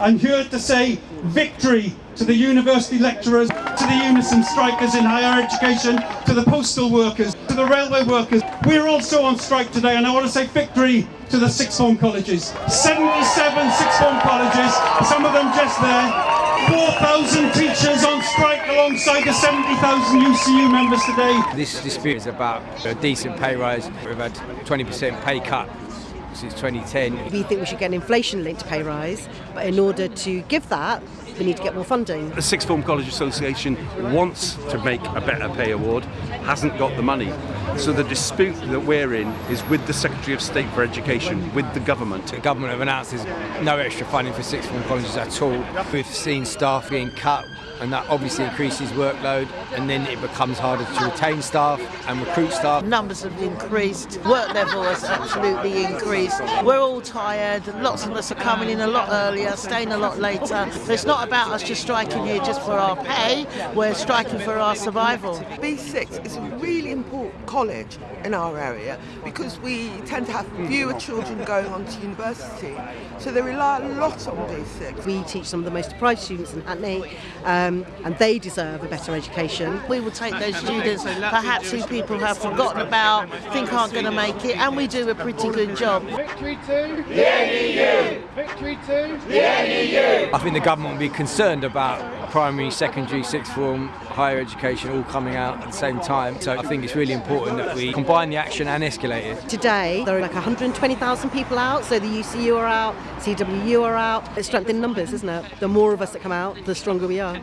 I'm here to say victory to the university lecturers, to the Unison strikers in higher education, to the postal workers, to the railway workers. We're also on strike today and I want to say victory to the sixth form colleges. 77 sixth form colleges, some of them just there. 4,000 teachers on strike alongside the 70,000 UCU members today. This dispute is about a decent pay rise. We've had 20% pay cut since 2010. We think we should get an inflation-linked pay rise, but in order to give that, we need to get more funding. The Sixth Form College Association wants to make a better pay award, hasn't got the money. So the dispute that we're in is with the Secretary of State for Education, with the government. The government have announced there's no extra funding for sixth form colleges at all. We've seen staff being cut and that obviously increases workload and then it becomes harder to retain staff and recruit staff. Numbers have increased, work level has absolutely increased. We're all tired, lots of us are coming in a lot earlier, staying a lot later. So it's not about us just striking here just for our pay, we're striking for our survival. BSix is a really important college in our area because we tend to have fewer children going on to university. So they rely a lot on BSix. We teach some of the most deprived students in Hackney um, and they deserve a better education. We will take those students perhaps who people have forgotten about, think aren't going to make it, and we do a pretty good job. Victory to the NEU! Victory to the NEU! I think the government will be concerned about primary, secondary, sixth form, higher education all coming out at the same time. So I think it's really important that we combine the action and escalate it. Today, there are like 120,000 people out, so the UCU are out, CWU are out. It's strength in numbers, isn't it? The more of us that come out, the stronger we are.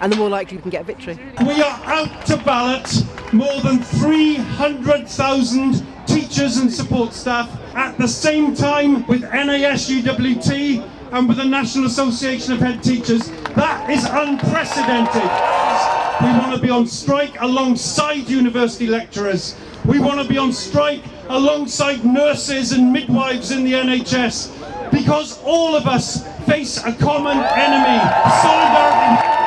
And the more likely we can get a victory. We are out to ballot more than 300,000 teachers and support staff at the same time with NASUWT and with the National Association of Head Teachers. That is unprecedented. We want to be on strike alongside university lecturers. We want to be on strike alongside nurses and midwives in the NHS because all of us face a common enemy. Solidarity.